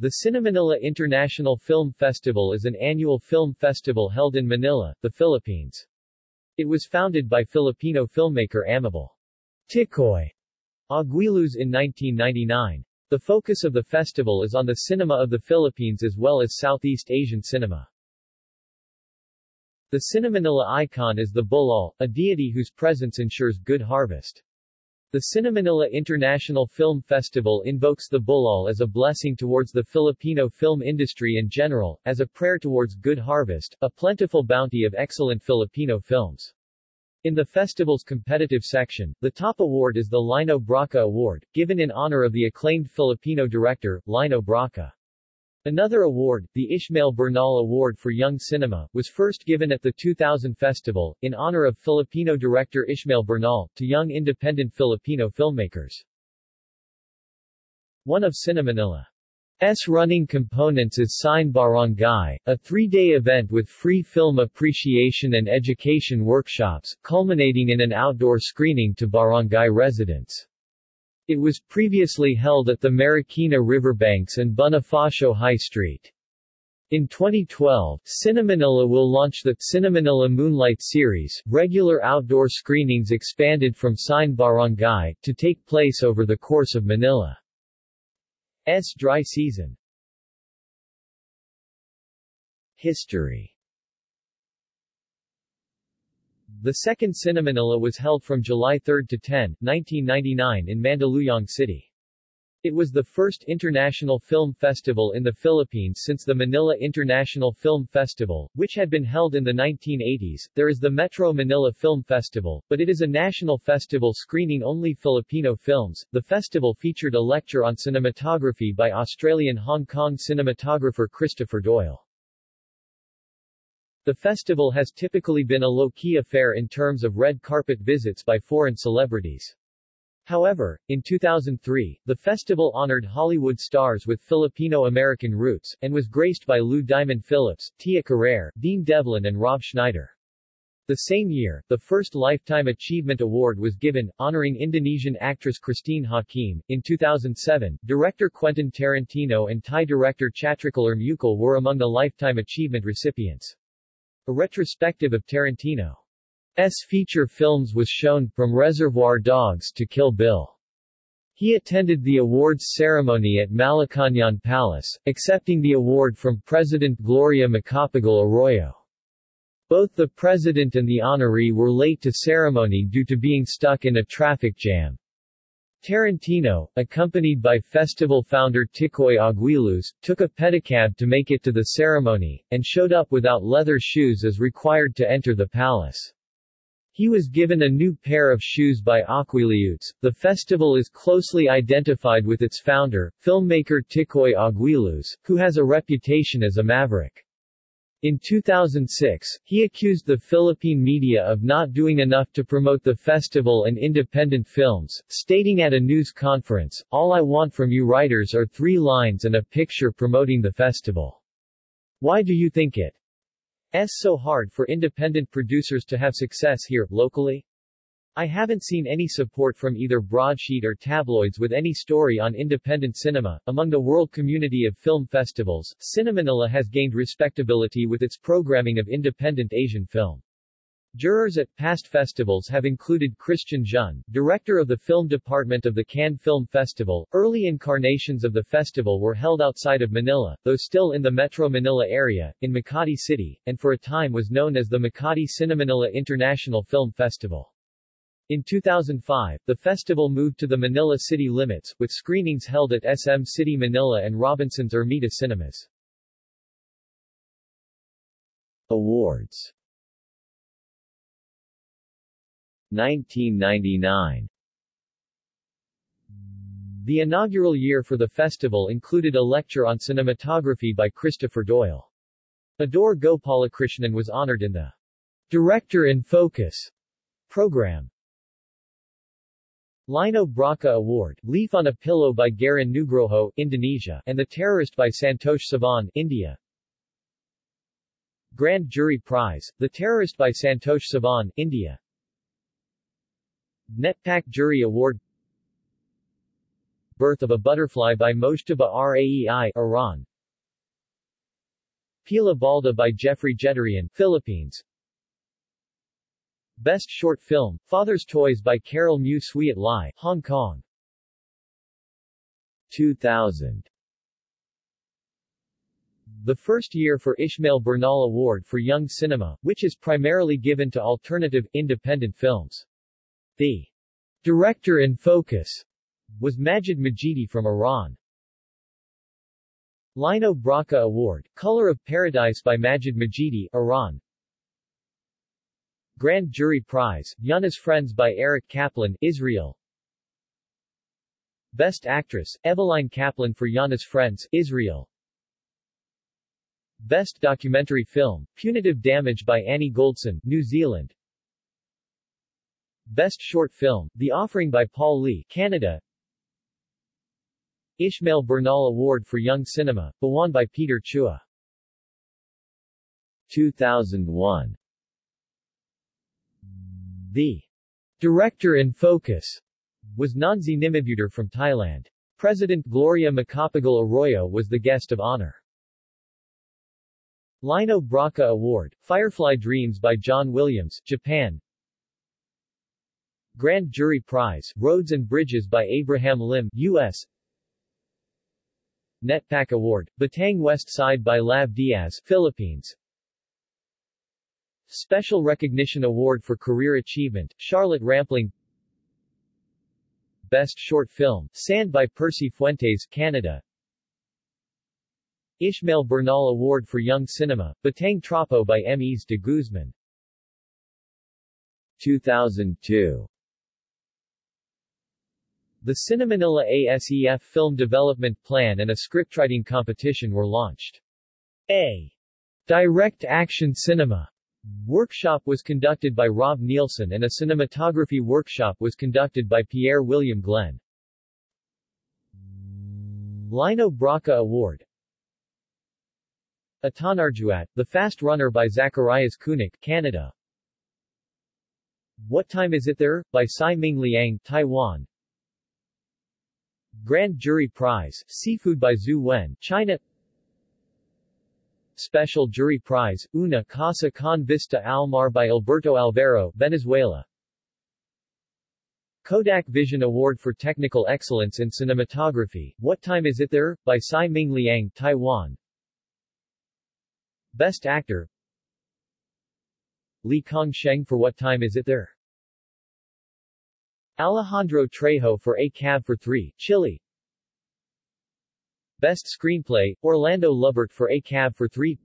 The Cinemanila International Film Festival is an annual film festival held in Manila, the Philippines. It was founded by Filipino filmmaker Amable Ticoy Aguiluz in 1999. The focus of the festival is on the cinema of the Philippines as well as Southeast Asian cinema. The Cinemanila icon is the bulul, a deity whose presence ensures good harvest. The Cinemanila International Film Festival invokes the Bulul as a blessing towards the Filipino film industry in general, as a prayer towards good harvest, a plentiful bounty of excellent Filipino films. In the festival's competitive section, the top award is the Lino Brocka Award, given in honor of the acclaimed Filipino director, Lino Brocka. Another award, the Ishmael Bernal Award for Young Cinema, was first given at the 2000 festival, in honor of Filipino director Ishmael Bernal, to young independent Filipino filmmakers. One of Cinemanila's running components is Cine Barangay, a three-day event with free film appreciation and education workshops, culminating in an outdoor screening to barangay residents. It was previously held at the Marikina Riverbanks and Bonifacio High Street. In 2012, Cinemanila will launch the Cinemanila Moonlight Series, regular outdoor screenings expanded from Cine Barangay, to take place over the course of Manila's dry season. History The second Cinemanila was held from July 3 to 10, 1999 in Mandaluyong City. It was the first international film festival in the Philippines since the Manila International Film Festival, which had been held in the 1980s. There is the Metro Manila Film Festival, but it is a national festival screening only Filipino films. The festival featured a lecture on cinematography by Australian Hong Kong cinematographer Christopher Doyle. The festival has typically been a low-key affair in terms of red carpet visits by foreign celebrities. However, in 2003, the festival honored Hollywood stars with Filipino-American roots, and was graced by Lou Diamond Phillips, Tia Carrere, Dean Devlin and Rob Schneider. The same year, the first Lifetime Achievement Award was given, honoring Indonesian actress Christine Hakim. In 2007, director Quentin Tarantino and Thai director Chatrichalerm Yukol were among the Lifetime Achievement recipients. A retrospective of Tarantino's feature films was shown, from Reservoir Dogs to Kill Bill. He attended the awards ceremony at Malacañang Palace, accepting the award from President Gloria Macapagal Arroyo. Both the president and the honoree were late to ceremony due to being stuck in a traffic jam. Tarantino, accompanied by festival founder Ticoy Aguiluz, took a pedicab to make it to the ceremony, and showed up without leather shoes as required to enter the palace. He was given a new pair of shoes by Aguiluz. The festival is closely identified with its founder, filmmaker Ticoy Aguiluz, who has a reputation as a maverick. In 2006, he accused the Philippine media of not doing enough to promote the festival and independent films, stating at a news conference, All I want from you writers are three lines and a picture promoting the festival. Why do you think it's so hard for independent producers to have success here, locally? I haven't seen any support from either broadsheet or tabloids with any story on independent cinema. Among the world community of film festivals, Cinemanila has gained respectability with its programming of independent Asian film. Jurors at past festivals have included Christian Jeune, director of the film department of the Cannes Film Festival. Early incarnations of the festival were held outside of Manila, though still in the Metro Manila area, in Makati City, and for a time was known as the Makati Cinemanila International Film Festival. In 2005, the festival moved to the Manila city limits, with screenings held at SM City Manila and Robinson's Ermita Cinemas. Awards 1999 The inaugural year for the festival included a lecture on cinematography by Christopher Doyle. Adoor Gopalakrishnan was honored in the Director in Focus program. Lino Brocka Award, Leaf on a Pillow by Garin Nugroho, Indonesia, and The Terrorist by Santosh Sivan, India. Grand Jury Prize, The Terrorist by Santosh Sivan, India. Netpac Jury Award Birth of a Butterfly by Mojtaba Raei, Iran. Pila Balda by Jeffrey Jeturian, Philippines. Best Short Film, Father's Toys by Carol Mu Swiat Lai, Hong Kong. 2000 the first year for Ishmael Bernal Award for Young Cinema, which is primarily given to alternative, independent films. The director in focus was Majid Majidi from Iran. Lino Brocka Award, Color of Paradise by Majid Majidi, Iran. Grand Jury Prize, Yana's Friends by Eric Kaplan, Israel. Best Actress, Eveline Kaplan for Yana's Friends, Israel. Best Documentary Film, Punitive Damage by Annie Goldson, New Zealand. Best Short Film, The Offering by Paul Lee, Canada. Ishmael Bernal Award for Young Cinema, won by Peter Chua. 2001 The Director in Focus was Nonzee Nimibutr from Thailand. President Gloria Macapagal Arroyo was the guest of honor. Lino Brocka Award, Firefly Dreams by John Williams, Japan Grand Jury Prize, Roads and Bridges by Abraham Lim, U.S. NetPac Award, Batang West Side by Lav Diaz, Philippines Special Recognition Award for Career Achievement, Charlotte Rampling. Best Short Film, Sand by Percy Fuentes, Canada. Ishmael Bernal Award for Young Cinema, Batang Trapo by Ms. de Guzman. 2002 The Cinemanila ASEF Film Development Plan and a scriptwriting competition were launched. A. Direct action cinema workshop was conducted by Rob Nilsson and a cinematography workshop was conducted by Pierre William Glenn. Lino Brocka Award Atanarjuat, The Fast Runner by Zacharias Kunuk, Canada. What Time Is It There? by Tsai Ming Liang, Taiwan. Grand Jury Prize, Seafood by Zhu Wen, China. Special Jury Prize, Una Casa con Vista al Mar by Alberto Alvaro, Venezuela. Kodak Vision Award for Technical Excellence in Cinematography, What Time Is It There? by Tsai Ming Liang, Taiwan. Best Actor Li Kong Sheng for What Time Is It There? Alejandro Trejo for A Cab for Three, Chile Best Screenplay, Orlando Lubert for A Cab for Three.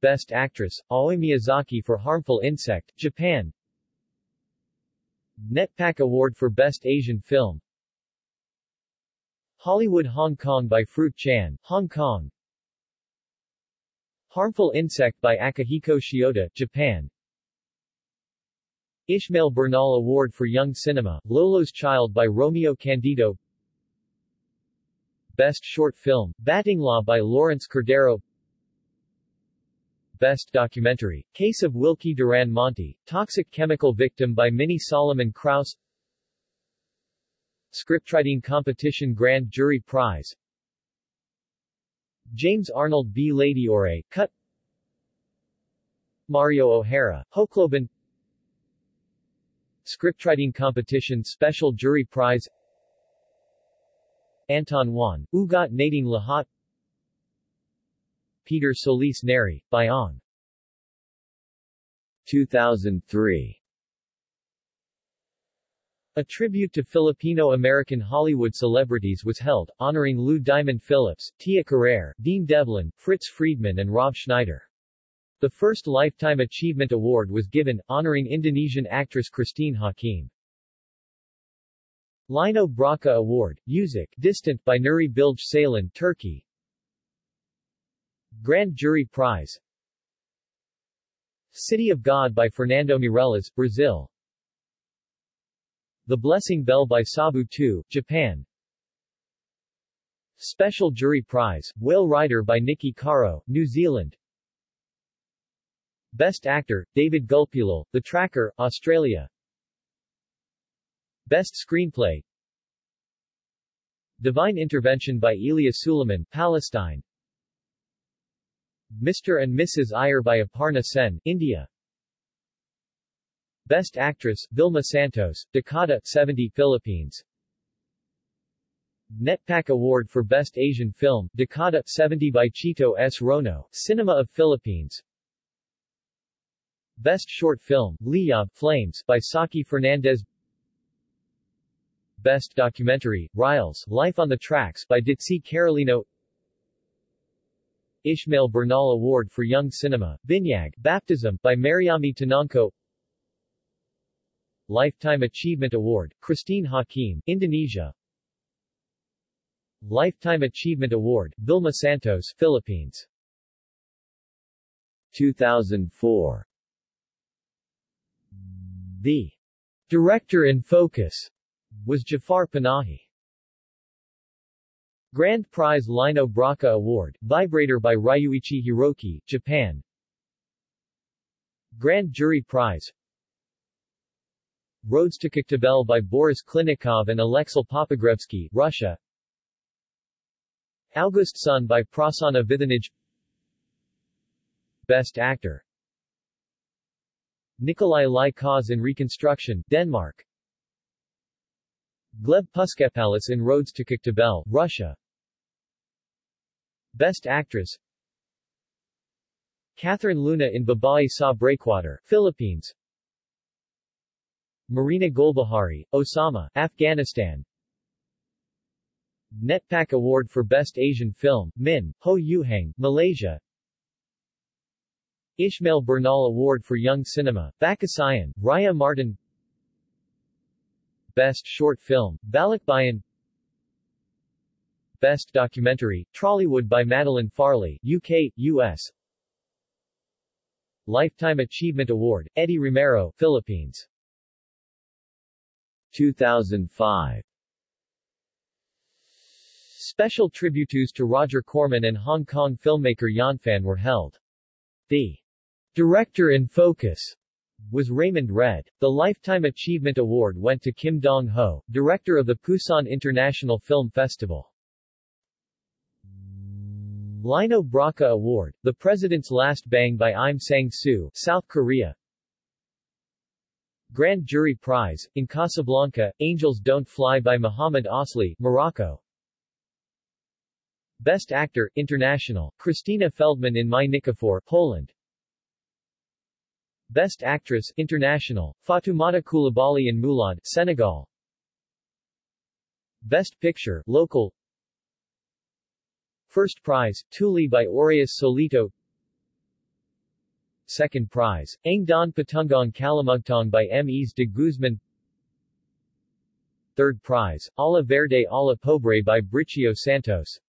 Best Actress, Aoi Miyazaki for Harmful Insect, Japan. NetPac Award for Best Asian Film. Hollywood Hong Kong by Fruit Chan, Hong Kong. Harmful Insect by Akihiko Shiota, Japan. Ishmael Bernal Award for Young Cinema, Lolo's Child by Romeo Candido Best Short Film, Batting Law by Lawrence Cordero. Best Documentary, Case of Wilkie Duran Monty, Toxic Chemical Victim by Minnie Solomon Krause Scriptwriting Competition Grand Jury Prize. James Arnold B. Ladiore, Cut. Mario O'Hara, Hocloban Scriptwriting Competition Special Jury Prize Anton Juan, Ugat Nading Lahat Peter Solis Neri, Bayong 2003 a tribute to Filipino-American Hollywood celebrities was held, honoring Lou Diamond Phillips, Tia Carrere, Dean Devlin, Fritz Friedman and Rob Schneider. The first Lifetime Achievement Award was given, honoring Indonesian actress Christine Hakim. Lino Brocka Award, Music, Distant by Nuri Bilge Ceylan, Turkey. Grand Jury Prize. City of God by Fernando Meirelles, Brazil. The Blessing Bell by Sabu II, Japan. Special Jury Prize, Whale Rider by Niki Caro, New Zealand. Best Actor, David Gulpilil, The Tracker, Australia Best Screenplay Divine Intervention by Elia Suleiman, Palestine Mr. and Mrs. Iyer by Aparna Sen, India Best Actress, Vilma Santos, Dekada, 70, Philippines Netpac Award for Best Asian Film, Dekada, 70 by Chito S. Rono, Cinema of Philippines Best Short Film, Liyab Flames, by Saki Fernandez Best Documentary, Riles, Life on the Tracks, by Ditsi Carolino. Ishmael Bernal Award for Young Cinema, Binyag, Baptism, by Mariami Tanangco Lifetime Achievement Award, Christine Hakim, Indonesia. Lifetime Achievement Award, Vilma Santos, Philippines. 2004 The Director in Focus was Jafar Panahi. Grand Prize Lino Brocka Award, Vibrator by Ryuichi Hiroki, Japan. Grand Jury Prize. Roads to Koktebel by Boris Klinikov and Alexei Popogrebsky, Russia. August Sun by Prasanna Vithanage Best Actor. Nikolai Lie Kaas in Reconstruction, Denmark Gleb Puskepalis in Roads to Koktebel, Russia. Best Actress. Catherine Luna in Babae Sa Breakwater, Philippines. Marina Golbahari, Osama, Afghanistan. Netpac Award for Best Asian Film, Min, Ho Yuhang, Malaysia. Ishmael Bernal Award for Young Cinema, Bakasayan, Raya Martin Best Short Film, Balikbayan Best Documentary, Trollywood by Madeline Farley, UK, US Lifetime Achievement Award, Eddie Romero, Philippines. 2005 Special tributes to Roger Corman and Hong Kong filmmaker Yan Fan were held. The director in focus was Raymond Red. The Lifetime Achievement Award went to Kim Dong-ho, director of the Busan International Film Festival. Lino Brocka Award, The President's Last Bang by Im Sang-soo, South Korea. Grand Jury Prize, in Casablanca, Angels Don't Fly by Muhammad Asli, Morocco. Best Actor, International, Christina Feldman in My Nikifor, Poland. Best Actress, International, Fatoumata Coulibaly in Moulad, Senegal. Best Picture, Local. First Prize, Tuli by Auraeus Solito. Second Prize, Ang Don Patungong Kalamugtong by M. Es de Guzman. Third Prize, Ala Verde Ala Pobre by Bricio Santos.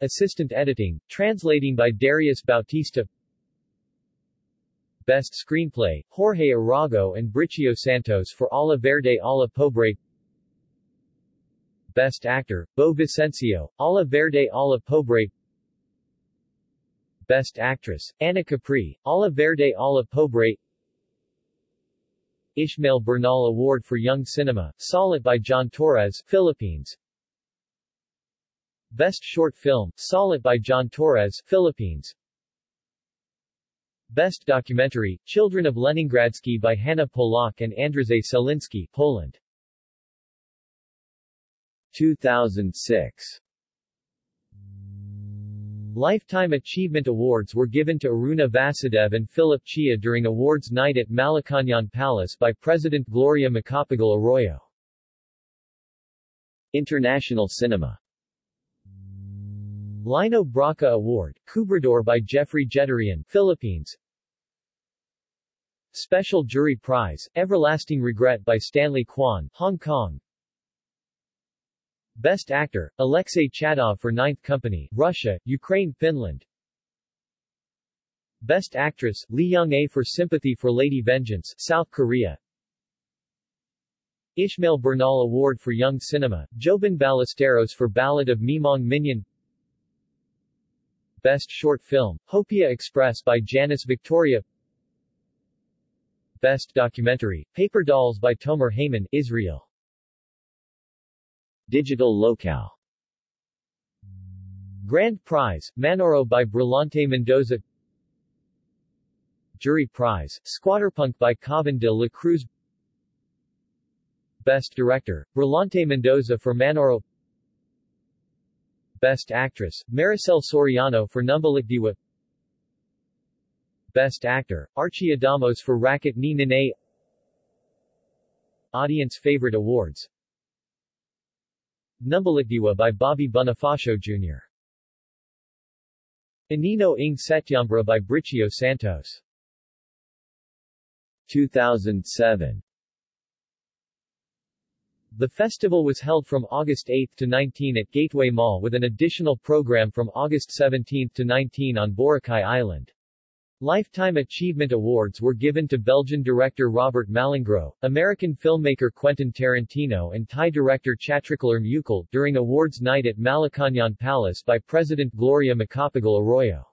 Assistant Editing, Translating by Darius Bautista Best Screenplay, Jorge Arago and Bricio Santos for Ala Verde Ala Pobre. Best Actor, Bo Vicencio, Ala Verde Ala Pobre. Best Actress, Anna Capri, Ala Verde Ala Pobre. Ishmael Bernal Award for Young Cinema, Salit by John Torres, Philippines. Best Short Film, Salit by John Torres, Philippines Best Documentary, Children of Leningradsky by Hanna Polak and Andrzej Selinski, Poland. 2006 Lifetime Achievement Awards were given to Aruna Vasudev and Philip Cheah during awards night at Malacañang Palace by President Gloria Macapagal Arroyo. International Cinema. Lino Brocka Award, Kubrador by Jeffrey Jeturian, Philippines Special Jury Prize, Everlasting Regret by Stanley Kwan, Hong Kong. Best Actor, Alexei Chadov for Ninth Company, Russia, Ukraine, Finland. Best Actress, Lee Young-a for Sympathy for Lady Vengeance, South Korea. Ishmael Bernal Award for Young Cinema, Jobin Ballesteros for Ballad of Mimong Minyan. Best Short Film, Hopia Express by Janice Victoria Best Documentary, Paper Dolls by Tomer Heyman, Israel. Digital locale. Grand Prize, Manoro by Brillante Mendoza. Jury Prize, Squatterpunk by Khavn de la Cruz. Best Director, Brillante Mendoza for Manoro Best Actress, Maricel Soriano for Numbalikdiwa Best Actor, Archie Adamos for Racket ni Nene Audience Favorite Awards Numbalikdiwa by Bobby Bonifacio Jr. Inino ng Setyambra by Bricio Santos 2007 The festival was held from August 8 to 19 at Gateway Mall with an additional program from August 17 to 19 on Boracay Island. Lifetime Achievement Awards were given to Belgian director Robert Malingro, American filmmaker Quentin Tarantino and Thai director Chatrichalerm Yukol during awards night at Malacañang Palace by President Gloria Macapagal Arroyo.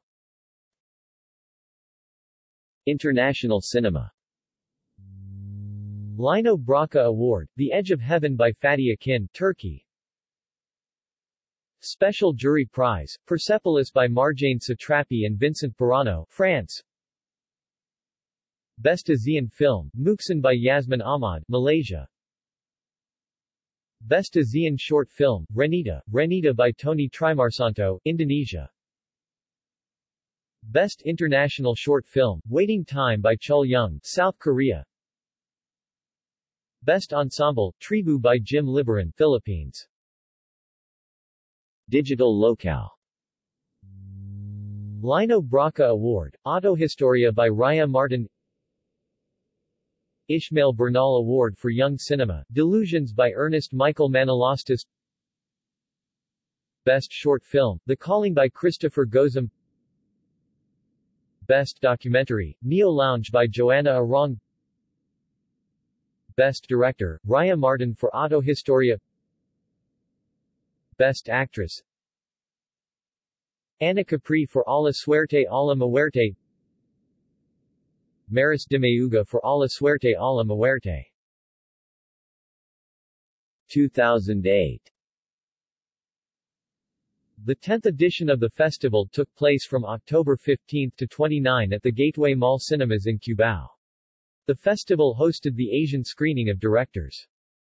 International cinema Lino Brocka Award, The Edge of Heaven by Fatih Akin, Turkey Special Jury Prize, Persepolis by Marjane Satrapi and Vincent Paronnaud, France. Best ASEAN Film, Mukhsin by Yasmin Ahmad, Malaysia. Best ASEAN Short Film, Renita, Renita by Tony Trimarsanto, Indonesia. Best International Short Film, Waiting Time by Chul Young, South Korea. Best Ensemble, Tribu by Jim Libiran, Philippines. Digital locale. Lino Brocka Award, Autohistoria by Raya Martin. Ishmael Bernal Award for Young Cinema, Delusions by Ernest Michael Manolastis Best Short Film, The Calling by Christopher Gozum. Best Documentary, Neo Lounge by Joanna Arong. Best Director, Raya Martin for Autohistoria Best Actress. Ana Capri for A la Suerte a la Muerte. Maris de Mayuga for A la Suerte a la Muerte 2008 The 10th edition of the festival took place from October 15 to 29 at the Gateway Mall Cinemas in Cubao. The festival hosted the Asian screening of directors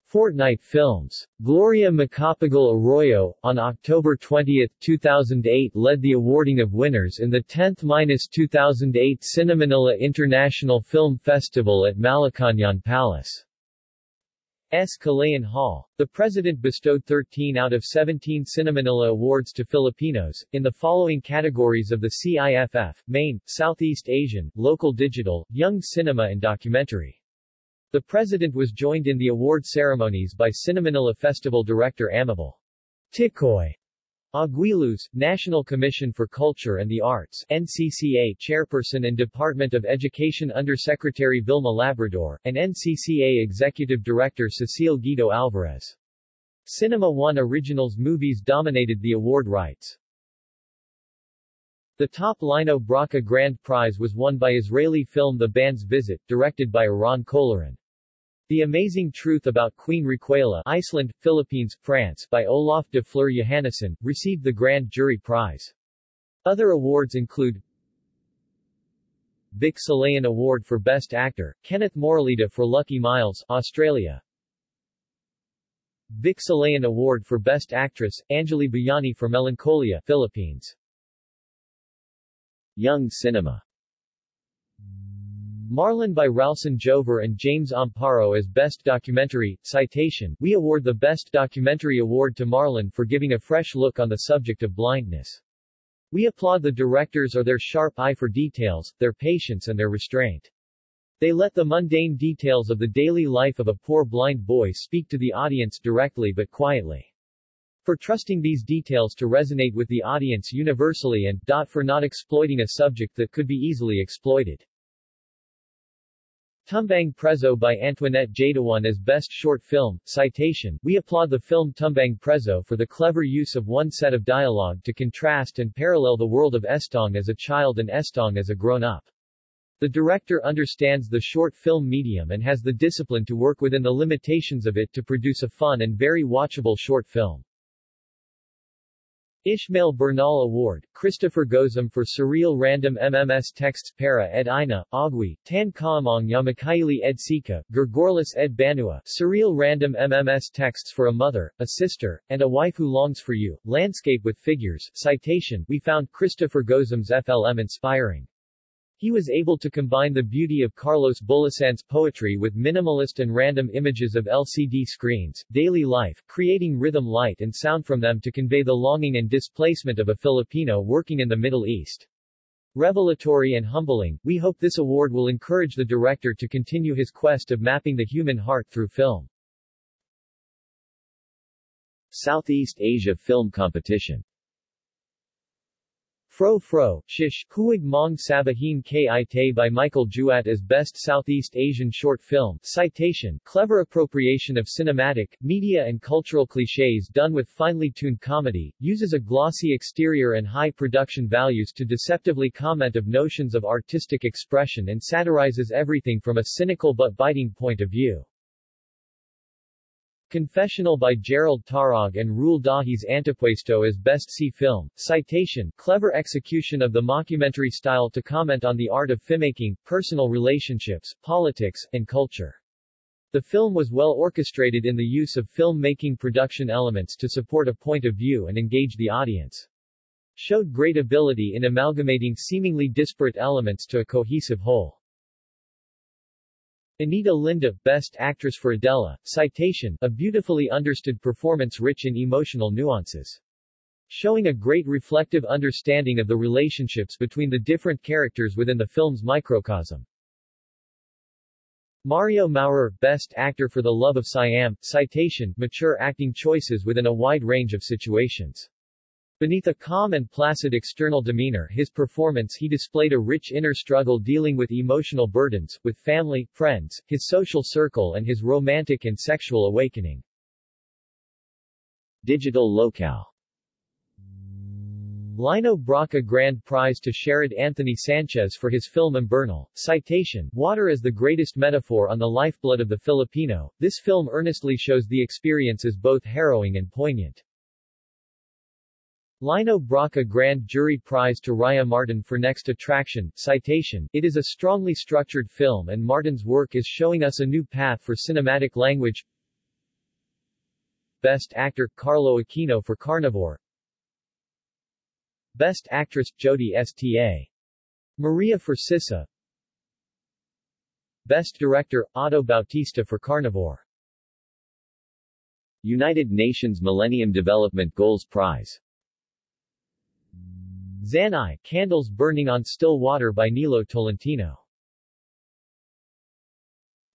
Fortnight Films. Gloria Macapagal Arroyo, on October 20, 2008 led the awarding of winners in the 10th-2008 Cinemanila International Film Festival at Malacañang Palace. S. Kalayaan Hall. The President bestowed 13 out of 17 Cinemanila Awards to Filipinos, in the following categories of the CIFF, Main, Southeast Asian, Local Digital, Young Cinema and Documentary. The president was joined in the award ceremonies by Cinemanila Festival director Amable Ticoy Aguiluz, National Commission for Culture and the Arts NCCA Chairperson and Department of Education Undersecretary Vilma Labrador, and NCCA Executive Director Cecile Guido Alvarez. Cinema One Originals movies dominated the award rights. The top Lino Brocka Grand Prize was won by Israeli film The Band's Visit, directed by Eran Kolirin. The Amazing Truth About Queen Raquela Iceland, Philippines, France by Olaf de Fleur Johannesson, received the Grand Jury Prize. Other awards include Vic Silayan Award for Best Actor, Kenneth Moraleda for Lucky Miles, Australia. Vic Silayan Award for Best Actress, Anjali Bayani for Melancholia, Philippines. Young Cinema Marlon by Ralston Jover and James Amparo as Best Documentary. Citation, we award the Best Documentary Award to Marlon for giving a fresh look on the subject of blindness. We applaud the directors or their sharp eye for details, their patience and their restraint. They let the mundane details of the daily life of a poor blind boy speak to the audience directly but quietly for trusting these details to resonate with the audience universally and for not exploiting a subject that could be easily exploited. Tumbang Preso by Antoinette Jadaone as Best Short Film. Citation, we applaud the film Tumbang Preso for the clever use of one set of dialogue to contrast and parallel the world of Estong as a child and Estong as a grown-up. The director understands the short film medium and has the discipline to work within the limitations of it to produce a fun and very watchable short film. Ishmael Bernal Award, Christopher Gozum for Surreal Random MMS Texts Para ed Ina, Agui, Tan Kaamong Yamakaili ed Sika, Gurgorlis ed Banua, Surreal Random MMS Texts for a Mother, a Sister, and a Wife Who Longs for You, Landscape with Figures, Citation, we found Christopher Gozum's FLM inspiring. He was able to combine the beauty of Carlos Bulosan's poetry with minimalist and random images of LCD screens, daily life, creating rhythm light and sound from them to convey the longing and displacement of a Filipino working in the Middle East. Revelatory and humbling, we hope this award will encourage the director to continue his quest of mapping the human heart through film. Southeast Asia Film Competition Fro Fro, Shish, Huig Mong Sabahin Kite by Michael Juat as Best Southeast Asian Short Film. Citation, clever appropriation of cinematic, media and cultural cliches done with finely tuned comedy, uses a glossy exterior and high production values to deceptively comment of notions of artistic expression and satirizes everything from a cynical but biting point of view. Confessional by Jerrold Tarog and Rule Dahi's Antipuesto as Best C Film. Citation, clever execution of the mockumentary style to comment on the art of filmmaking, personal relationships, politics, and culture. The film was well orchestrated in the use of film-making production elements to support a point of view and engage the audience. Showed great ability in amalgamating seemingly disparate elements to a cohesive whole. Anita Linda, Best Actress for Adela, Citation, a beautifully understood performance rich in emotional nuances. Showing a great reflective understanding of the relationships between the different characters within the film's microcosm. Mario Maurer, Best Actor for The Love of Siam, Citation, mature acting choices within a wide range of situations. Beneath a calm and placid external demeanor his performance he displayed a rich inner struggle dealing with emotional burdens, with family, friends, his social circle and his romantic and sexual awakening. Digital Locale Lino Brocka Grand Prize to Sherrod Anthony Sanchez for his film Imburnal. Citation, Water is the greatest metaphor on the lifeblood of the Filipino, this film earnestly shows the experience as both harrowing and poignant. Lino Brocka Grand Jury Prize to Raya Martin for Next Attraction. Citation, It is a strongly structured film and Martin's work is showing us a new path for cinematic language. Best Actor, Carlo Aquino for Carnivore. Best Actress, Jodie Sta. Maria for Sisa. Best Director, Otto Bautista for Carnivore. United Nations Millennium Development Goals Prize Zanai, Candles Burning on Still Water by Nilo Tolentino.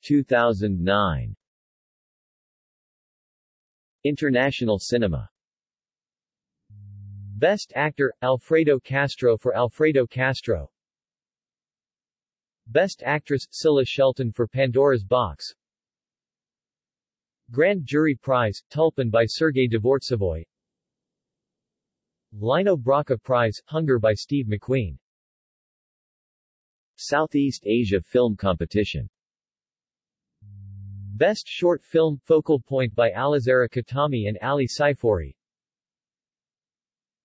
2009 International Cinema. Best Actor, Alfredo Castro for Alfredo Castro. Best Actress, Scylla Shelton for Pandora's Box. Grand Jury Prize, Tulpan by Sergei Dvortsevoy Lino Brocka Prize, Hunger by Steve McQueen. Southeast Asia Film Competition Best Short Film, Focal Point by Alizara Katami and Ali Saifori.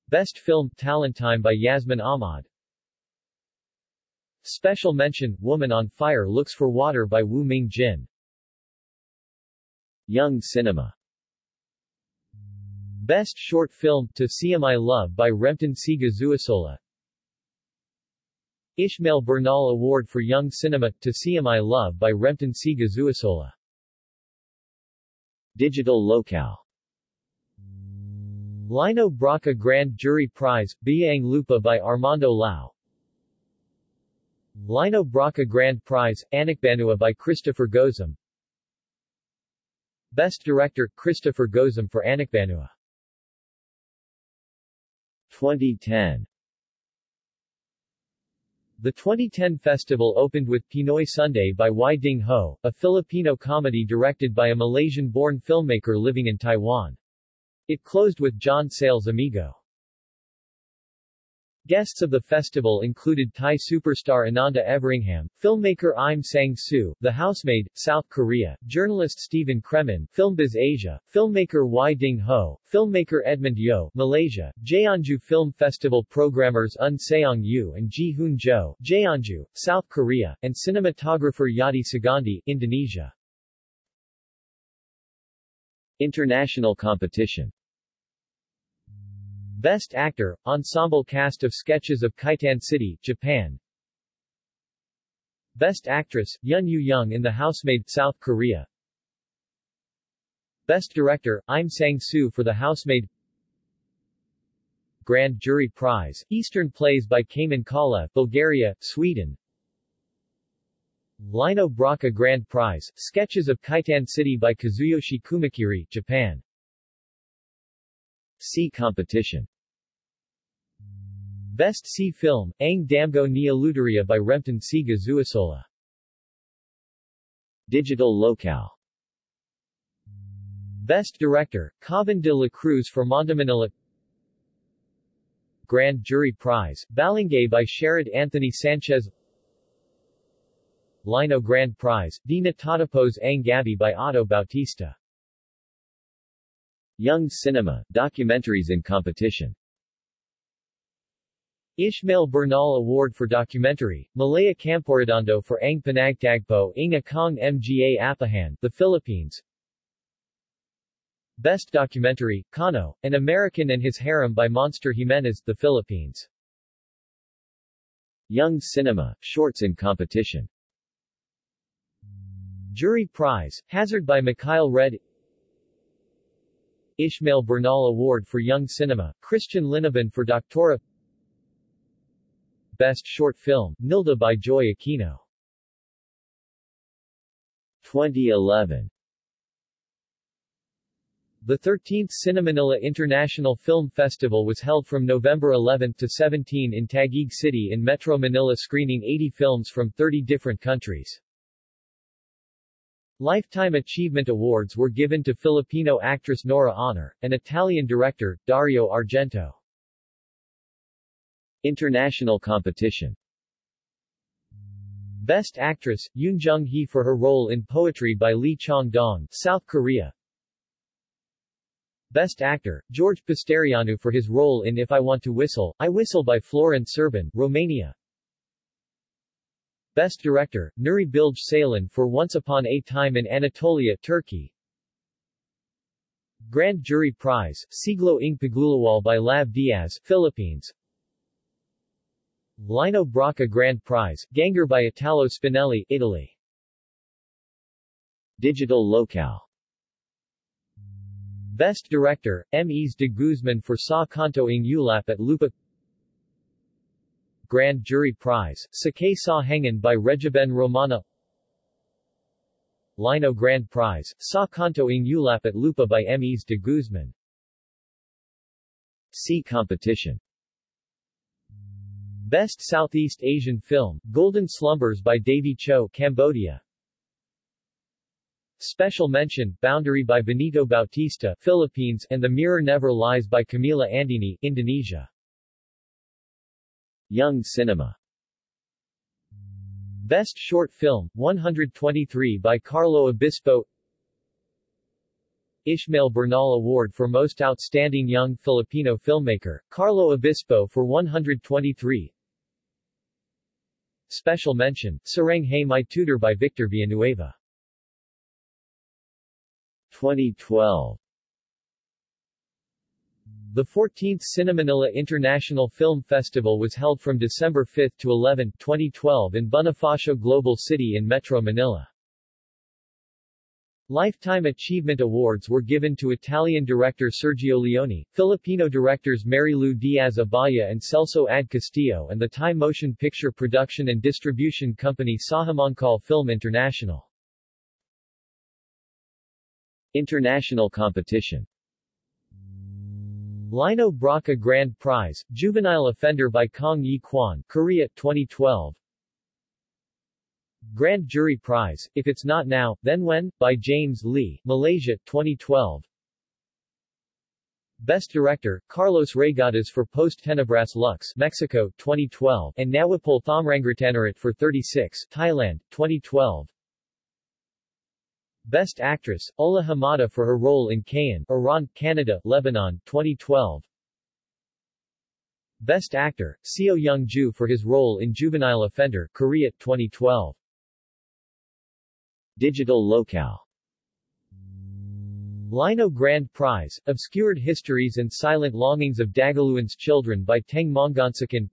Best Film, Talent Time by Yasmin Ahmad. Special Mention, Woman on Fire Looks for Water by Wu Ming Jin. Young Cinema Best Short Film, To See Love by Remton Siga Zuasola Ishmael Bernal Award for Young Cinema, To See Love by Remton Siga Zuasola Digital Locale. Lino Brocka Grand Jury Prize, Biang Lupa by Armando Lao. Lino Brocka Grand Prize, Anakbanua by Christopher Gozum. Best Director, Christopher Gozum for Anakbanua 2010 The 2010 festival opened with Pinoy Sunday by Wi Ding Ho, a Filipino comedy directed by a Malaysian-born filmmaker living in Taiwan. It closed with John Sayles Amigo. Guests of the festival included Thai superstar Ananda Everingham, filmmaker Im Sang-soo, The Housemaid, South Korea, journalist Stephen Cremin, Filmbiz Asia, filmmaker Wi Ding Ho, filmmaker Edmund Yeo, Malaysia, Jeonju Film Festival programmers Un Seong Yu and Ji Hoon Jo, Jeonju, South Korea, and cinematographer Yadi Sugandi, Indonesia. International competition Best Actor, Ensemble Cast of Sketches of Kaitan City, Japan. Best Actress, Yun Yu Young in The Housemaid, South Korea. Best Director, Im Sang-soo for The Housemaid. Grand Jury Prize, Eastern Plays by Kamen Kala, Bulgaria, Sweden. Lino Brocka Grand Prize, Sketches of Kaitan City by Kazuyoshi Kumakiri, Japan. See competition Best C Film, Ang Damgo Nia Luteria by Rempton Siga Zuasola. Digital Locale. Best Director, Khavn de la Cruz for Manila Grand Jury Prize, Balangay by Sherrod Anthony Sanchez. Lino Grand Prize, Dina Tatapos Ang Gabi by Otto Bautista. Young Cinema, documentaries in competition Ishmael Bernal Award for Documentary, Malaya Camporedondo for Ang Panagtagpo Inga Kong Mga Apahan, The Philippines. Best Documentary, Kano, An American and His Harem by Monster Jimenez, The Philippines. Young Cinema, shorts in competition. Jury Prize, Hazard by Mikhail Red. Ishmael Bernal Award for Young Cinema, Christian Linaban for Doctora Best Short Film, Nilda by Joy Aquino. 2011 The 13th Cinemanila International Film Festival was held from November 11 to 17 in Taguig City in Metro Manila screening 80 films from 30 different countries. Lifetime Achievement Awards were given to Filipino actress Nora Aunor, and Italian director, Dario Argento. International competition Best Actress, Yoon Jung-hee for her role in Poetry by Lee Chang-dong, South Korea. Best Actor, George Pisterianu for his role in If I Want to Whistle, I Whistle by Florin Serban, Romania. Best Director, Nuri Bilge Ceylan for Once Upon a Time in Anatolia, Turkey. Grand Jury Prize, Siglo ng Pagulawal by Lav Diaz, Philippines. Lino Brocka Grand Prize, Gangor by Italo Spinelli, Italy. Digital Locale. Best Director, M.Es de Guzman for Sa Kanto ng Ulap at Lupa. Grand Jury Prize, Sakay Sa Hengan by Regiben Romana Lino Grand Prize, Sa Kanto ng Ulap at Lupa by M.Es de Guzman. See competition Best Southeast Asian Film, Golden Slumbers by Davy Cho, Cambodia. Special mention, Boundary by Benito Bautista, Philippines, and The Mirror Never Lies by Kamila Andini, Indonesia. Young Cinema Best Short Film, 123 by Carlo Obispo Ishmael Bernal Award for Most Outstanding Young Filipino Filmmaker, Carlo Obispo for 123 Special mention, Sarang Hey My Tutor by Victor Villanueva. 2012 The 14th Cinemanila International Film Festival was held from December 5 to 11, 2012 in Bonifacio Global City in Metro Manila. Lifetime Achievement Awards were given to Italian director Sergio Leone, Filipino directors Marilu Diaz-Abaya and Celso Ad Castillo and the Thai motion picture production and distribution company Sahamongkol Film International. International competition Lino Brocka Grand Prize, Juvenile Offender by Kong Yi Kwan, Korea, 2012 Grand Jury Prize, If It's Not Now, Then When? by James Lee, Malaysia, 2012. Best Director, Carlos Reygadas for Post Tenebras Lux, Mexico, 2012, and Nawapol Thomrangratanerat for 36, Thailand, 2012. Best Actress, Ola Hamada for her role in Kayan, Iran, Canada, Lebanon, 2012. Best Actor, Seo Young-ju for his role in Juvenile Offender, Korea, 2012. Digital locale. Lino Grand Prize, Obscured Histories and Silent Longings of Dagaluan's Children by Teng Mangansakan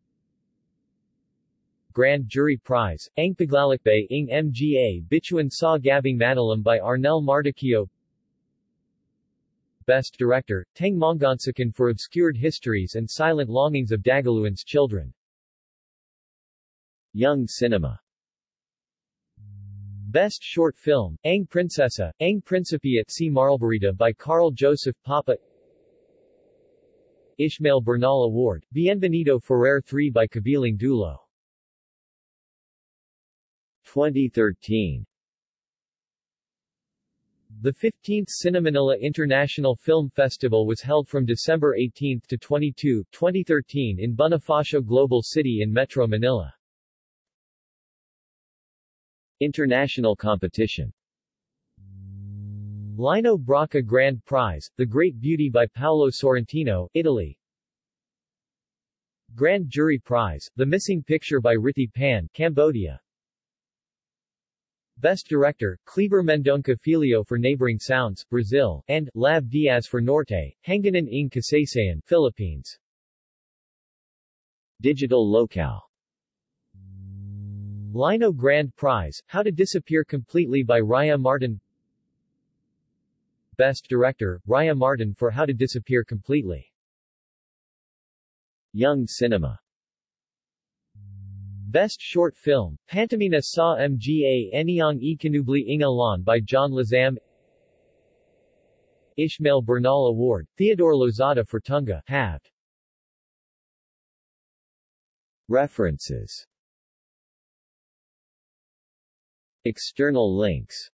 Grand Jury Prize, Ang Paglalakbay ng Mga Bituin sa Gabing Madilim by Arnel Mardoquio Best Director, Teng Mangansakan for Obscured Histories and Silent Longings of Dagaluan's Children. Young Cinema Best Short Film, Ang Prinsesa, Ang Principe at Si Marlbarita by Carl Joseph Papa. Ishmael Bernal Award, Bienvenido Ferrer 3 by Kabiling Dulo. 2013 The 15th Cinemanila International Film Festival was held from December 18 to 22, 2013 in Bonifacio Global City in Metro Manila. International competition. Lino Brocka Grand Prize, The Great Beauty by Paolo Sorrentino, Italy. Grand Jury Prize, The Missing Picture by Rithy Panh, Cambodia. Best Director, Kleber Mendonca Filho for Neighboring Sounds, Brazil, and Lav Diaz for Norte, Hangganan ng Kasaysayan, Philippines. Digital locale Lino Grand Prize, How to Disappear Completely by Raya Martin Best Director, Raya Martin for How to Disappear Completely. Young Cinema Best Short Film, Pantomina sa Mga Enyang Ikanubli Ingalan by John Lazam Ishmael Bernal Award, Theodore Lozada for Tunga, Have. References External links.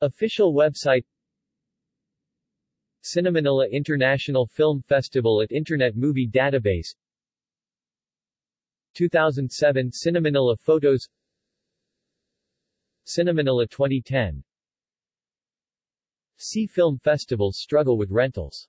Official website. Cinemanila International Film Festival at Internet Movie Database. 2007 Cinemanila Photos. Cinemanila 2010 See Film Festivals struggle with rentals